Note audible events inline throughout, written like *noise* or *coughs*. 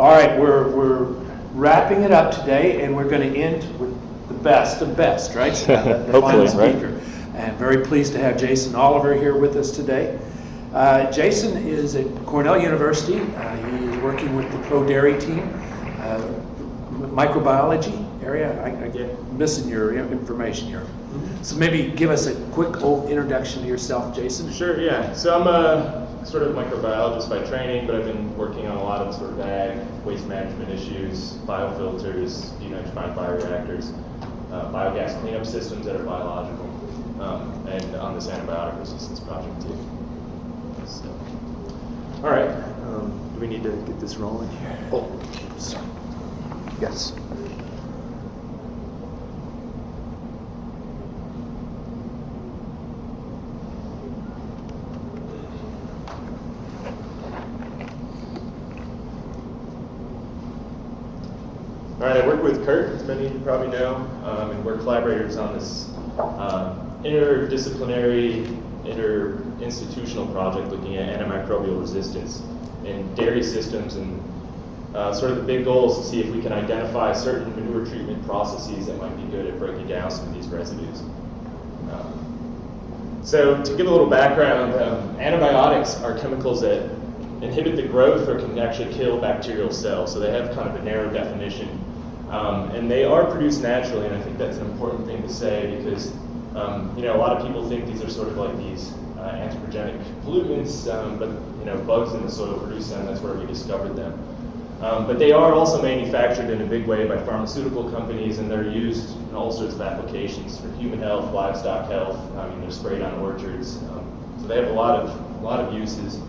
All right, we're, we're wrapping it up today, and we're going to end with the best of best, right? The- *laughs* the final Hopefully, right? speaker. And very pleased to have Jason Oliver here with us today. Uh, Jason is at Cornell University. Uh, he is working with the Pro Dairy team, uh, microbiology area. I, I get missing your information here. So maybe give us a quick old introduction to yourself, Jason. Sure, yeah. So I'm a sort of microbiologist by training, but I've been working on a lot of sort of ag, waste management issues, biofilters, denitrified bioreactors, uh, biogas cleanup systems that are biological, um, and on this antibiotic resistance project too. So, all right. Um, do we need to get this rolling here? Oh, sorry. Yes. All right, I work with Curt, as many of you probably know, um, and we're collaborators on this uh, interdisciplinary, interinstitutional project looking at antimicrobial resistance in dairy systems. And uh, sort of the big goal is to see if we can identify certain manure treatment processes that might be good at breaking down some of these residues. Um, so to give a little background, um, antibiotics are chemicals that inhibit the growth or can actually kill bacterial cells. So they have kind of a narrow definition. Um, and they are produced naturally, and I think that's an important thing to say because um, you know a lot of people think these are sort of like these uh, anthropogenic pollutants, um, but you know bugs in the soil produce them. That's where we discovered them. Um, but they are also manufactured in a big way by pharmaceutical companies, and they're used in all sorts of applications for human health, livestock health. I mean, they're sprayed on orchards, um, so they have a lot of a lot of uses.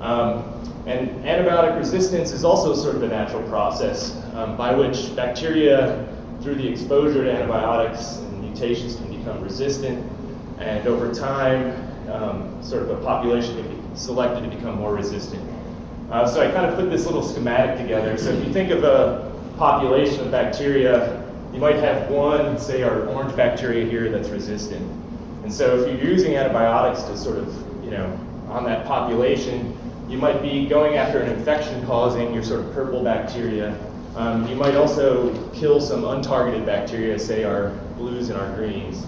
Um, and antibiotic resistance is also sort of a natural process um, by which bacteria, through the exposure to antibiotics and mutations, can become resistant. And over time, um, sort of a population can be selected to become more resistant. Uh, so I kind of put this little schematic together. So if you think of a population of bacteria, you might have one, say our orange bacteria here, that's resistant. And so if you're using antibiotics to sort of, you know, on that population, you might be going after an infection causing your sort of purple bacteria. Um, you might also kill some untargeted bacteria, say our blues and our greens.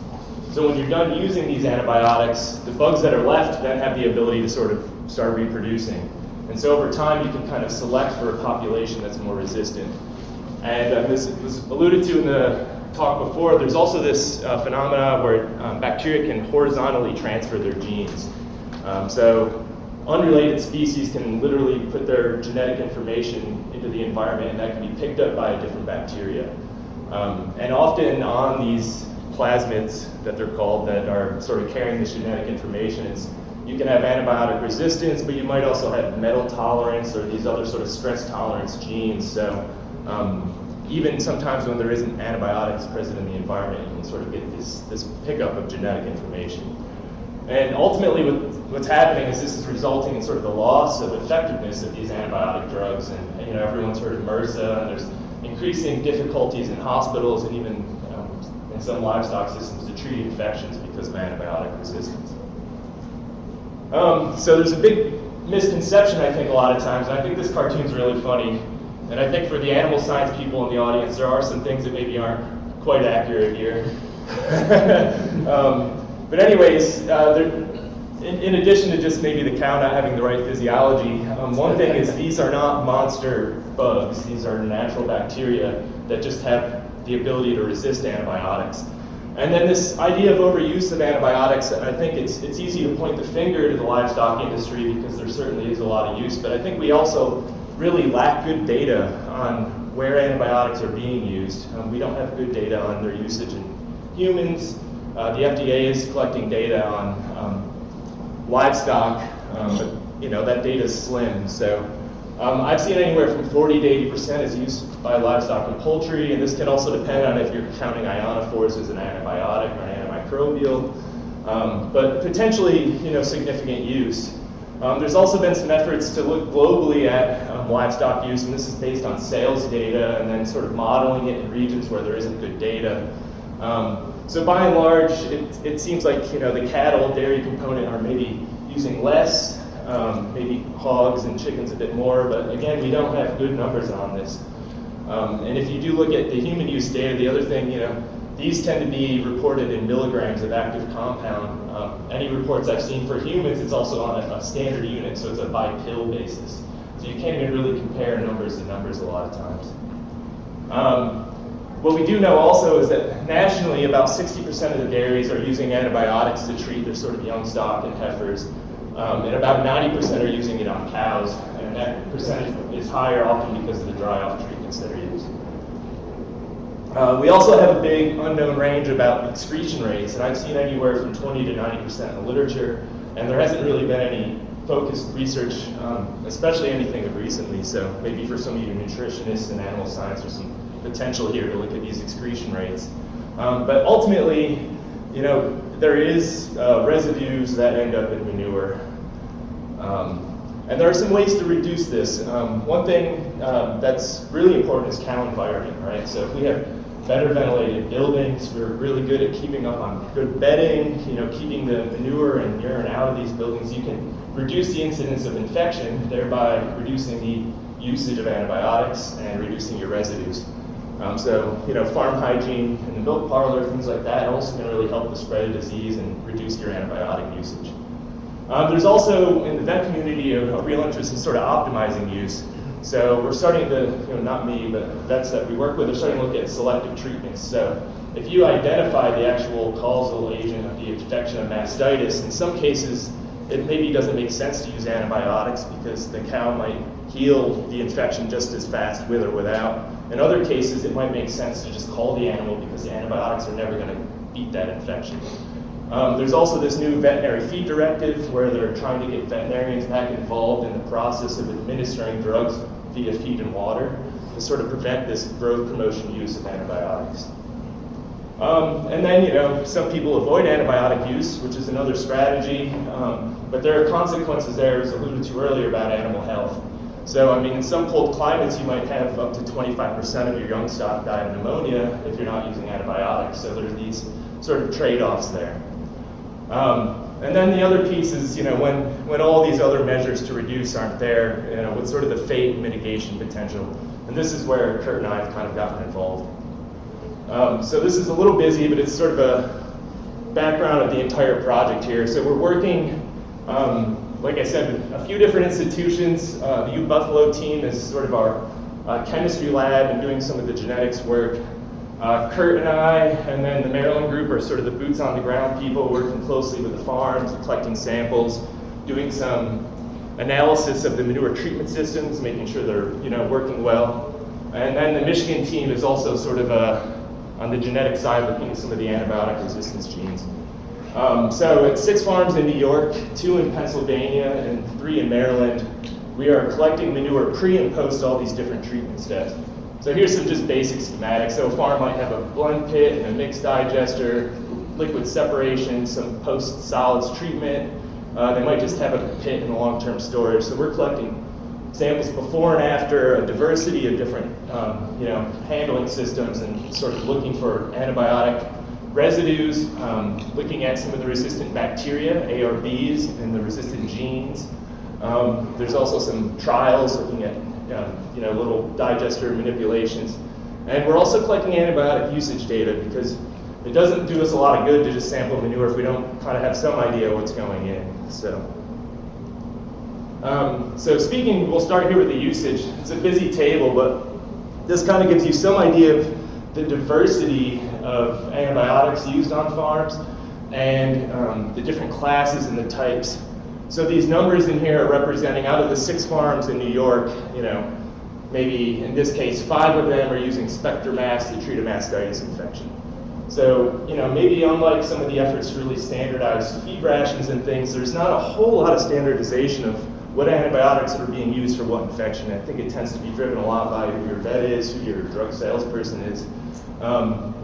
So when you're done using these antibiotics, the bugs that are left then have the ability to sort of start reproducing. And so over time, you can kind of select for a population that's more resistant. And um, this was alluded to in the talk before, there's also this uh, phenomena where um, bacteria can horizontally transfer their genes. Um, so unrelated species can literally put their genetic information into the environment and that can be picked up by a different bacteria. Um, and often on these plasmids that they're called that are sort of carrying this genetic information is you can have antibiotic resistance, but you might also have metal tolerance or these other sort of stress tolerance genes. So um, even sometimes when there isn't antibiotics present in the environment, you can sort of get this, this pickup of genetic information. And ultimately, what, what's happening is this is resulting in sort of the loss of effectiveness of these antibiotic drugs. And you know, everyone's heard of MRSA, and there's increasing difficulties in hospitals and even um, in some livestock systems to treat infections because of antibiotic resistance. Um, so there's a big misconception, I think, a lot of times, and I think this cartoon's really funny. And I think for the animal science people in the audience, there are some things that maybe aren't quite accurate here. *laughs* um, but anyways, uh, there, in, in, addition to just maybe the cow not having the right physiology, um, one thing is these are not monster bugs. These are natural bacteria that just have the ability to resist antibiotics. And then this idea of overuse of antibiotics, I think it's, it's easy to point the finger to the livestock industry because there certainly is a lot of use, but I think we also really lack good data on where antibiotics are being used. Um, we don't have good data on their usage in humans. Uh, the FDA is collecting data on um, livestock, um, but you know that data is slim. So um, I've seen anywhere from 40 to 80 percent is used by livestock and poultry, and this can also depend on if you're counting ionophores as an antibiotic or an antimicrobial, um, but potentially you know significant use. Um, there's also been some efforts to look globally at um, livestock use, and this is based on sales data and then sort of modeling it in regions where there isn't good data. Um, so by and large, it, it seems like you know the cattle dairy component are maybe using less um, maybe hogs and chickens a bit more, but again, we don't have good numbers on this. Um, and if you do look at the human use data, the other thing, you know, these tend to be reported in milligrams of active compound. Um, any reports I've seen for humans, it's also on a, a, standard unit, so it's a by pill basis. So you can't even really compare numbers to numbers a lot of times. Um, what we do know also is that nationally, about 60% of the dairies are using antibiotics to treat their sort of young stock and heifers, um, and about 90% are using it on cows, and that percentage is higher often because of the dry-off treatments that are used. Uh, we also have a big unknown range about excretion rates, and I've seen anywhere from 20 to 90% in the literature, and there hasn't really been any focused research, um, especially anything of recently, so maybe for some of you nutritionists and animal science, or some potential here to look at these excretion rates. Um, but ultimately, you know, there is uh, residues that end up in manure. Um, and there are some ways to reduce this. Um, one thing uh, that's really important is cow environment, right? So if we have better ventilated buildings, we're really good at keeping up on good bedding, you know, keeping the manure and urine out of these buildings, you can reduce the incidence of infection, thereby reducing the usage of antibiotics and reducing your residues. Um, so, you know, farm hygiene in the milk parlor, things like that, also can really help the spread of disease and reduce your antibiotic usage. Um, there's also, in the vet community, a, a, real interest in sort of optimizing use. So we're starting to, you know, not me, but vets that we work with are starting to look at selective treatments. So if you identify the actual causal agent of the infection of mastitis, in some cases, it maybe doesn't make sense to use antibiotics because the cow might heal the infection just as fast with or without. In other cases, it might make sense to just call the animal because the antibiotics are never going to beat that infection. Um, there's also this new veterinary feed directive where they're trying to get veterinarians back involved in the process of administering drugs via feed and water to sort of prevent this growth promotion use of antibiotics. Um, and then, you know, some people avoid antibiotic use, which is another strategy, um, but there are consequences there, as alluded to earlier, about animal health. So, I mean, in some cold climates, you might have up to 25% of your young stock die of pneumonia if you're not using antibiotics. So there are these sort of trade-offs there. Um, and then the other piece is, you know, when, when all these other measures to reduce aren't there, you know, what's sort of the fate mitigation potential. And this is where Curt and I have kind of gotten involved. Um, so this is a little busy, but it's sort of a background of the entire project here. So we're working, um, like I said, a few different institutions. Uh, the U Buffalo team is sort of our uh, chemistry lab and doing some of the genetics work. Uh, Curt and I, and then the Maryland group are sort of the boots on the ground people working closely with the farms, collecting samples, doing some analysis of the manure treatment systems, making sure they're you know working well. And then the Michigan team is also sort of a, on the genetic side looking at some of the antibiotic resistance genes. Um, so at six farms in New York, two in Pennsylvania, and three in Maryland, we are collecting manure pre and post all these different treatment steps. So here's some just basic schematics. So a farm might have a blend pit and a mixed digester, liquid separation, some post-solids treatment. Uh, they might just have a pit in long-term storage. So we're collecting samples before and after a diversity of different um, you know, handling systems and sort of looking for antibiotic residues, um, looking at some of the resistant bacteria, ARBs, and the resistant genes. Um, there's also some trials looking at um, you know, little digester manipulations. And we're also collecting antibiotic usage data because it doesn't do us a lot of good to just sample manure if we don't kind of have some idea what's going in. So, um, so speaking, we'll start here with the usage. It's a busy table, but this kind of gives you some idea of the diversity of antibiotics used on farms and um, the different classes and the types so these numbers in here are representing out of the six farms in New York, you know, maybe in this case five of them are using SpectraMast to treat a mastitis infection. So, you know, maybe unlike some of the efforts to really standardize feed rations and things, there's not a whole lot of standardization of what antibiotics are being used for what infection. I think it tends to be driven a lot by who your vet is, who your drug salesperson is. Um,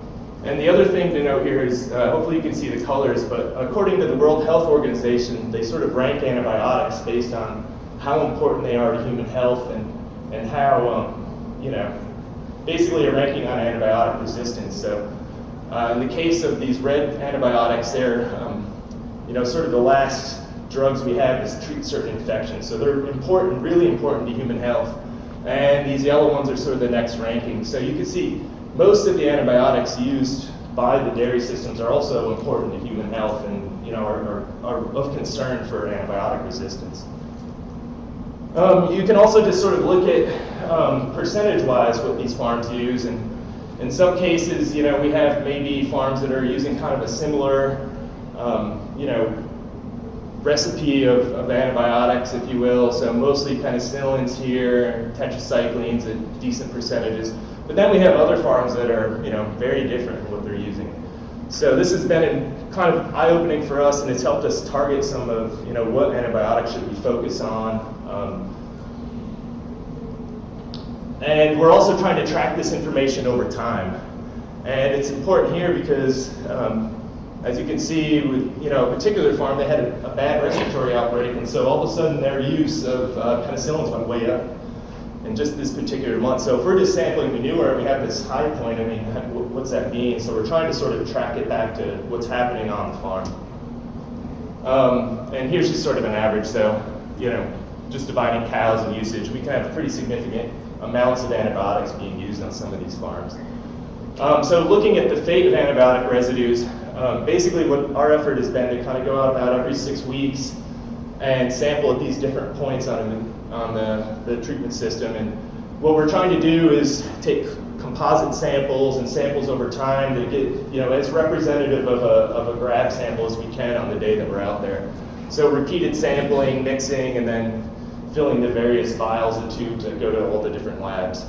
and the other thing to note here is, uh, hopefully you can see the colors, but according to the World Health Organization, they sort of rank antibiotics based on how important they are to human health and, and how, um, you know, basically a ranking on antibiotic resistance. So uh, in the case of these red antibiotics, they're, um, you know, sort of the last drugs we have is treat certain infections. So they're important, really important to human health. And these yellow ones are sort of the next ranking. So you can see most of the antibiotics used by the dairy systems are also important to human health and you know are, are, are of concern for antibiotic resistance. Um, you can also just sort of look at um, percentage-wise what these farms use, and in some cases, you know, we have maybe farms that are using kind of a similar, um, you know, recipe of, of, antibiotics, if you will. So mostly penicillins here, tetracyclines at decent percentages. But then we have other farms that are, you know, very different in what they're using. So this has been kind of eye-opening for us, and it's helped us target some of, you know, what antibiotics should we focus on. Um, and we're also trying to track this information over time. And it's important here because, um, as you can see, with you know a particular farm, they had a, a, bad respiratory outbreak, and so all of a sudden their use of uh, penicillins went way up in just this particular month. So if we're just sampling manure, and we have this high point. I mean, what's that mean? So we're trying to sort of track it back to what's happening on the farm. Um, and here's just sort of an average. So you know, just dividing cows and usage, we can have pretty significant amounts of antibiotics being used on some of these farms. Um, so looking at the fate of antibiotic residues, um, basically what our effort has been to kind of go out about every six weeks and sample at these different points on, on the, the treatment system. And what we're trying to do is take composite samples and samples over time to get, you know, as representative of a, of a grab sample as we can on the day that we're out there. So repeated sampling, mixing, and then filling the various vials and tubes that go to all the different labs.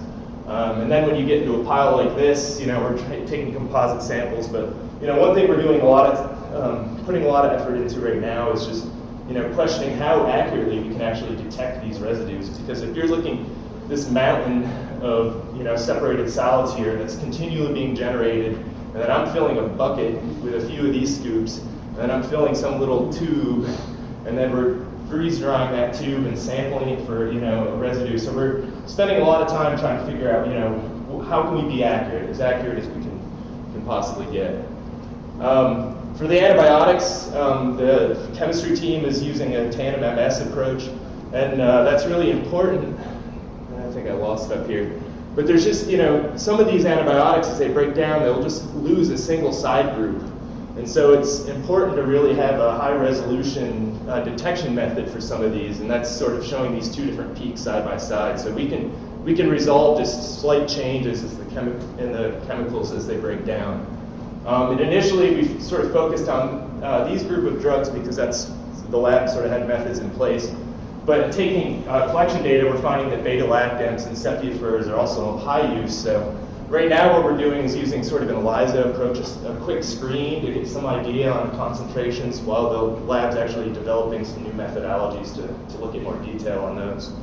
Um, and then when you get into a pile like this, you know, we're taking composite samples, but you know, one thing we're doing a lot of, um, putting a lot of effort into right now is just, you know, questioning how accurately we can actually detect these residues. Because if you're looking this mountain of, you know, separated solids here that's continually being generated, and then I'm filling a bucket with a few of these scoops, and then I'm filling some little tube, and then we're freeze drying that tube and sampling it for you know a residue. So we're spending a lot of time trying to figure out you know how can we be accurate, as accurate as we can can possibly get. Um, for the antibiotics, um, the chemistry team is using a tandem MS approach, and uh, that's really important. I think I lost up here. But there's just, you know, some of these antibiotics, as they break down, they'll just lose a single side group. And so it's important to really have a high resolution uh, detection method for some of these, and that's sort of showing these two different peaks side by side. So we can we can resolve just slight changes the in the chemicals as they break down. Um, and initially we sort of focused on uh, these group of drugs because that's the lab sort of had methods in place. But taking uh, collection data, we're finding that beta-lactams and ceftiofurs are also high use. So Right now what we're doing is using sort of an ELISA approach, a quick screen to get some idea on concentrations while the lab's actually developing some new methodologies to, to look at more detail on those.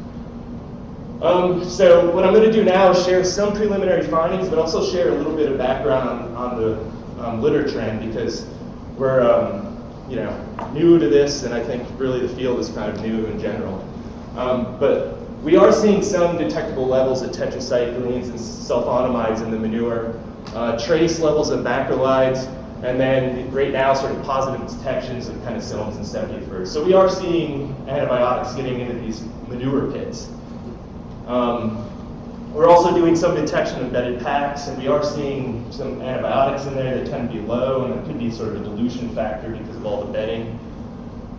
Um, so what I'm going to do now is share some preliminary findings, but also share a little bit of background on, on the um, litter trend because we're um, you know new to this, and I think really the field is kind of new in general. Um, but we are seeing some detectable levels of tetracyclines and sulfonamides in the manure, uh, trace levels of macrolides, and then right now sort of positive detections of penicillins and ceftiofurs. So we are seeing antibiotics getting into these manure pits. Um, we're also doing some detection of bedded packs, and we are seeing some antibiotics in there that tend to be low, and it could be sort of a dilution factor because of all the bedding.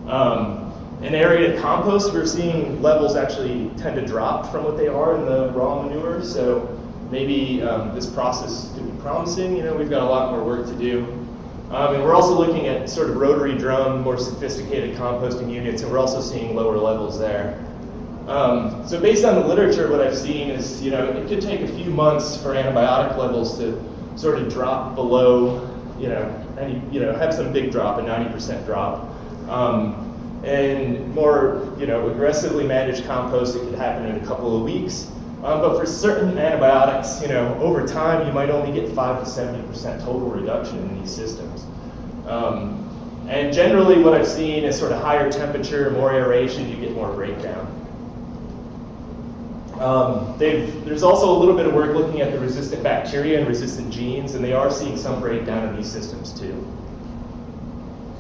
Um, in aerated compost, we're seeing levels actually tend to drop from what they are in the raw manure. So maybe um, this process could be promising. You know, we've got a lot more work to do. Um, and we're also looking at sort of rotary drum, more sophisticated composting units, and we're also seeing lower levels there. Um, so based on the literature, what I've seen is, you know, it could take a few months for antibiotic levels to sort of drop below, you know, any, you know, have some big drop, a 90% drop. Um, and more, you know, aggressively managed compost, it could happen in a couple of weeks. Um, but for certain antibiotics, you know, over time, you might only get 5 to 70% total reduction in these systems. Um, and generally, what I've seen is sort of higher temperature, more aeration, you get more breakdown. Um, there's also a little bit of work looking at the resistant bacteria and resistant genes, and they are seeing some breakdown in these systems too.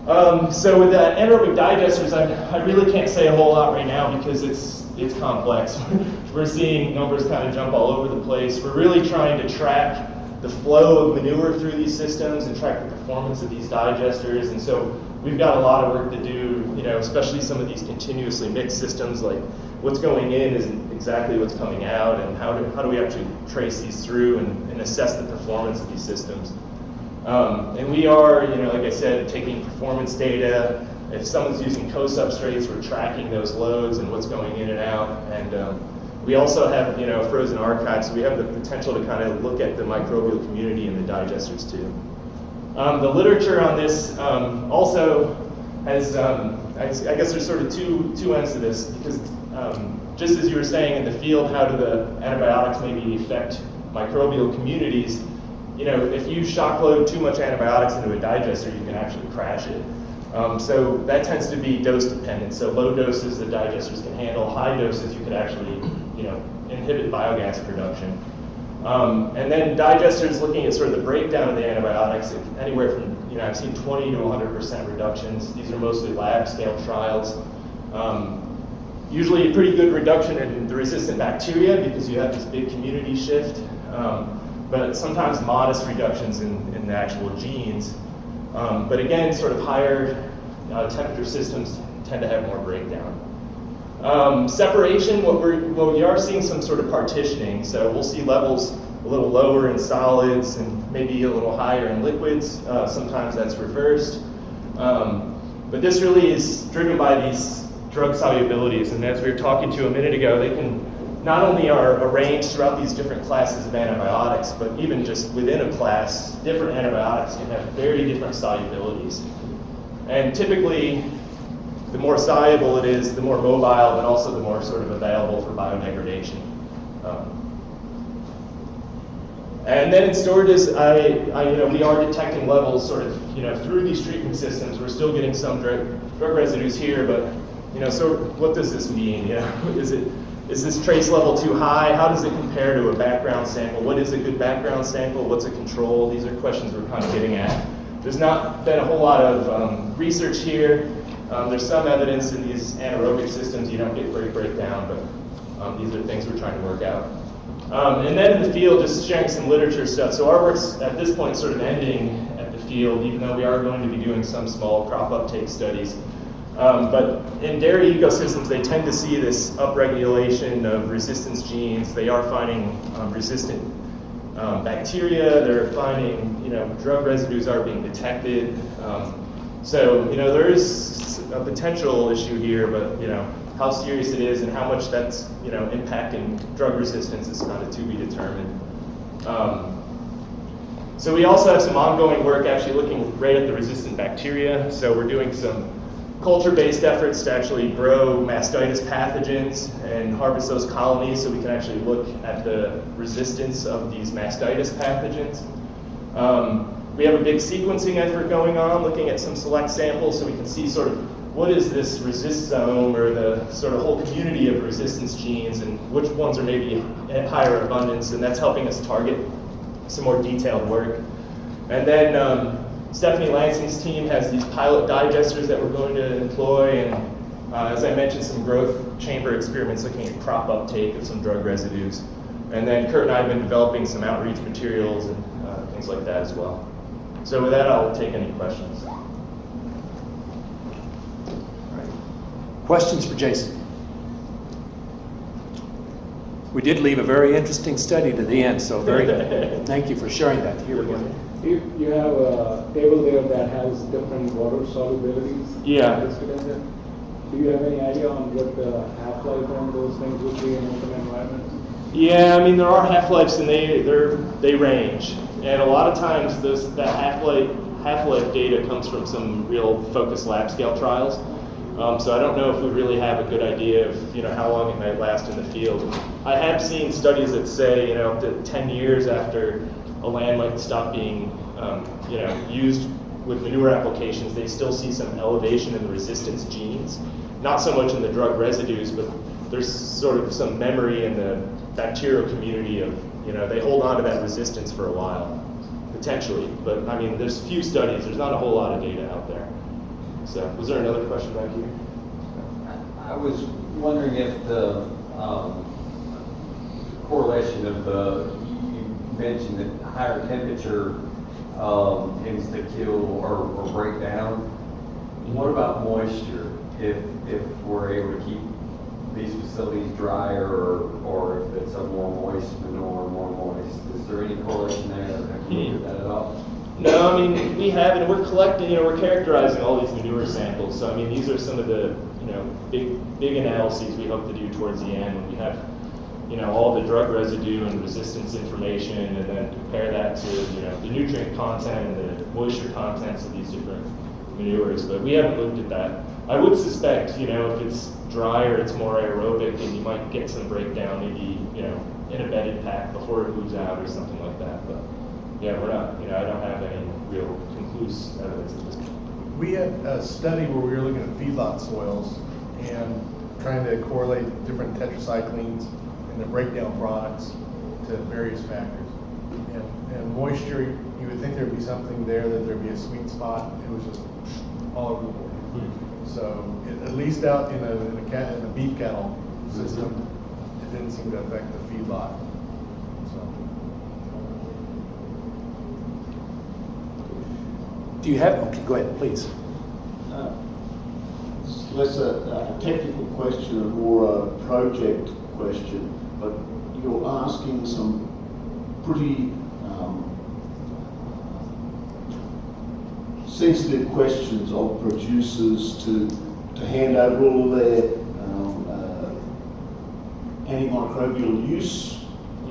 Um, so with the anaerobic digesters, I, I really can't say a whole lot right now because it's it's complex. *laughs* We're seeing numbers kind of jump all over the place. We're really trying to track the flow of manure through these systems and track the performance of these digesters. And so we've got a lot of work to do, you know, especially some of these continuously mixed systems, like what's going in isn't exactly what's coming out, and how do, how do we actually trace these through and, and assess the performance of these systems. Um, and we are, you know, like I said, taking performance data. If someone's using co-substrates, we're tracking those loads and what's going in and out. And um, we also have, you know, frozen archives. So we have the potential to kind of look at the microbial community and the digesters too. Um, the literature on this um, also has, um, I, I, guess there's sort of two, two ends to this because um, just as you were saying in the field, how do the antibiotics maybe affect microbial communities? you know, if you shock load too much antibiotics into a digester, you can actually crash it. Um, so that tends to be dose dependent. So low doses the digesters can handle, high doses you could actually, you know, inhibit biogas production. Um, and then digesters looking at sort of the breakdown of the antibiotics, anywhere from, you know, I've seen 20 to 100% reductions. These are mostly lab scale trials. Um, usually a pretty good reduction in the resistant bacteria because you have this big community shift. Um, but sometimes modest reductions in, in the actual genes. Um, but again, sort of higher uh, temperature systems tend to have more breakdown. Um, separation, what, we're, well, we are seeing some sort of partitioning. So we'll see levels a little lower in solids and maybe a little higher in liquids. Uh, sometimes that's reversed. Um, but this really is driven by these drug solubilities. And as we were talking to a minute ago, they can not only are arranged throughout these different classes of antibiotics, but even just within a class, different antibiotics can have very different solubilities. And typically, the more soluble it is, the more mobile, but also the more sort of available for biodegradation. Um, and then in storages, I, I, you know, we are detecting levels sort of, you know, through these treatment systems. We're still getting some drug, drug residues here, but, you know, so what does this mean? You know, *laughs* is it is this trace level too high? How does it compare to a background sample? What is a good background sample? What's a control? These are questions we're kind of getting at. There's not been a whole lot of um, research here. Um, there's some evidence in these anaerobic systems you don't get great breakdown, but um, these are things we're trying to work out. Um, and then in the field, just sharing some literature stuff. So our work's at this point sort of ending at the field, even though we are going to be doing some small crop uptake studies. Um, but in dairy ecosystems, they tend to see this upregulation of resistance genes. They are finding um, resistant um, bacteria. They're finding, you know, drug residues are being detected. Um, so, you know, there is a potential issue here, but, you know, how serious it is and how much that's, you know, impacting drug resistance is kind of to be determined. Um, so we also have some ongoing work actually looking right at the resistant bacteria. So we're doing some culture-based efforts to actually grow mastitis pathogens and harvest those colonies so we can actually look at the resistance of these mastitis pathogens. Um, we have a big sequencing effort going on, looking at some select samples so we can see sort of what is this resistome or the sort of whole community of resistance genes and which ones are maybe at higher abundance, and that's helping us target some more detailed work. And then um, Stephanie Lansing's team has these pilot digesters that we're going to employ, and uh, as I mentioned, some growth chamber experiments looking at crop uptake of some drug residues. And then Curt and I have been developing some outreach materials and uh, things like that as well. So with that, I'll take any questions. Questions for Jason? We did leave a very interesting study to the end, so very *laughs* thank you for sharing that. Here we go. You, you have a table there that has different water solubilities. Yeah. listed in there. Do you have any idea on what the half-life on those things would be in open environments? Yeah, I mean there are half-lives and they they they range, and a lot of times those that half-life half-life data comes from some real focused lab scale trials. Um, so I don't know if we really have a good idea of you know how long it might last in the field. I have seen studies that say you know up to 10 years after a land might stop being um, you know, used with manure applications, they still see some elevation in the resistance genes. Not so much in the drug residues, but there's sort of some memory in the bacterial community of, you know, they hold on to that resistance for a while, potentially. But I mean, there's few studies, there's not a whole lot of data out there. So, was there another question back here? I was wondering if the um, correlation of the, you mentioned that higher temperature um, tends to kill or or break down. What about moisture? If, if we're able to keep these facilities drier or, or if it's a more moist manure, more moist, is there any correlation there? Have you that at all? No, I mean, we have, and we're collecting, you know, we're characterizing all these manure samples. So, I mean, these are some of the, you know, big, big analyses we hope to do towards the end when we have, you know, all the drug residue and resistance information and then compare that to, you know, the nutrient content and the moisture contents of these different manures. But we haven't looked at that. I would suspect, you know, if it's drier, it's more aerobic and you might get some breakdown maybe, you know, in a bedded pack before it moves out or something like that. But yeah, we're not, you know, I don't have any real conclusive evidence at this point. We had a study where we were looking at feedlot soils and trying to correlate different tetracyclines and the breakdown products to various factors. And, and moisture, you would think there'd be something there, that there'd be a sweet spot. It was just all over the board. Hmm. So at- at least out in a, in a cat, in a beef cattle system, it didn't seem to affect the feedlot. So. Do you have, okay, go ahead, please. Uh, it's Less a, a technical question and more a project question, but you're asking some pretty um, sensitive questions of producers to, to hand over all their um, uh, antimicrobial use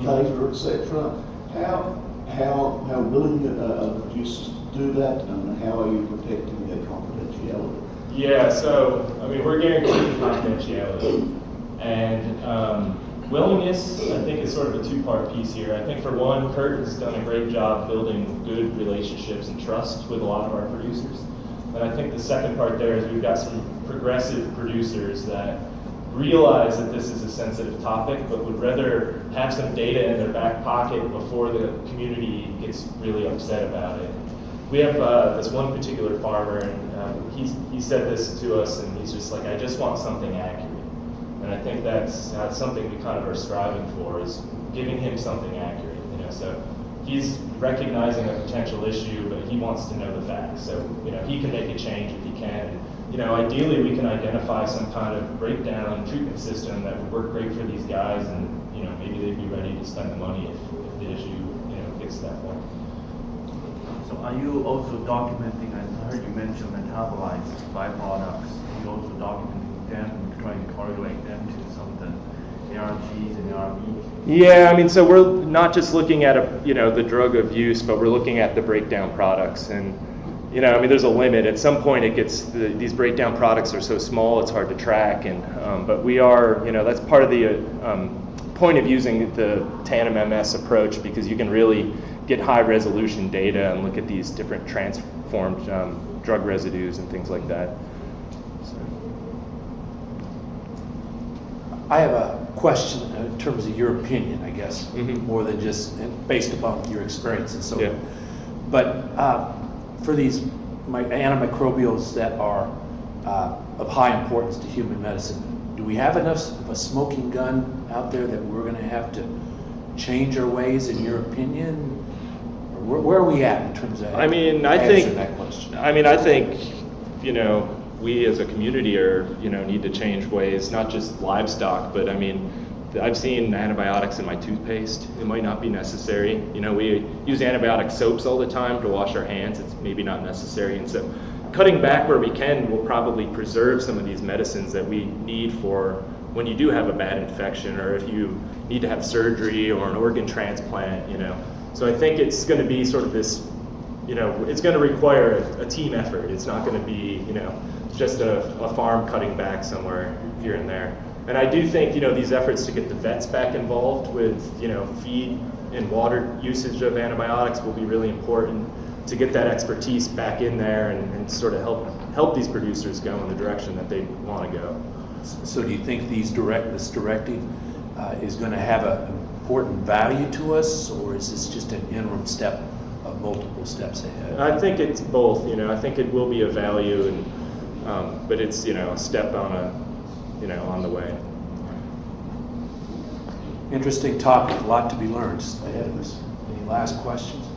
data, etc. How, how, how willing are are producers do that and how are you protecting their confidentiality? Yeah, so, I mean, we're guaranteeing *coughs* confidentiality. And um, willingness, I think, is sort of a two-part piece here. I think for one, Curt has done a great job building good relationships and trust with a lot of our producers. And I think the second part there is we've got some progressive producers that realize that this is a sensitive topic, but would rather have some data in their back pocket before the community gets really upset about it. We have uh, this one particular farmer, and um, he's, he said this to us, and he's just like, I just want something accurate. And I think that's, that's something we kind of are striving for, is giving him something accurate, you know, so he's recognizing a potential issue, but he wants to know the facts, so, you know, he can make a change if he can. You know, ideally, we can identify some kind of breakdown treatment system that would work great for these guys, and, you know, maybe they'd be ready to spend the money if, if the issue, you know, gets to that point. So are you also documenting, I heard you mention metabolites, byproducts, are you also documenting them, trying to correlate them to some of the ARGs and ARBs? Yeah, I mean, so we're not just looking at a, you know, the drug of use, but we're looking at the breakdown products. And, you know, I mean, there's a limit. At some point, it gets, the, these breakdown products are so small, it's hard to track. And, um, but we are, you know, that's part of the uh, um, point of using the Tandem MS approach because you can really get high resolution data and look at these different transformed um, drug residues and things like that. So. I have a question in terms of your opinion, I guess, Mhm. more than just based upon your experience and so Yeah. on. But uh, for these mi- antimicrobials that are uh, of high importance to human medicine, do we have enough of a smoking gun out there that we're going to have to change our ways, in your opinion? Where, where are we at in terms of I mean, I think, that question? I mean, I think, you know, we as a community are, you know, need to change ways, not just livestock, but I mean, I've seen antibiotics in my toothpaste. It might not be necessary. You know, we use antibiotic soaps all the time to wash our hands. It's maybe not necessary. And so cutting back where we can will probably preserve some of these medicines that we need for when you do have a bad infection or if you need to have surgery or an organ transplant, you know. So I think it's going to be sort of this you know, it's going to require a, a team effort. It's not going to be, you know, just a, a farm cutting back somewhere here and there. And I do think, you know, these efforts to get the vets back involved with, you know, feed and water usage of antibiotics will be really important to get that expertise back in there and, and sort of help help these producers go in the direction that they want to go. So do you think these direct, this directive uh, is going to have an important value to us, or is this just an interim step of multiple steps ahead? I think it's both. You know, I think it will be a value, and um, but it's you know a step on a you know on the way. Interesting topic, a lot to be learned ahead of us. Any last questions?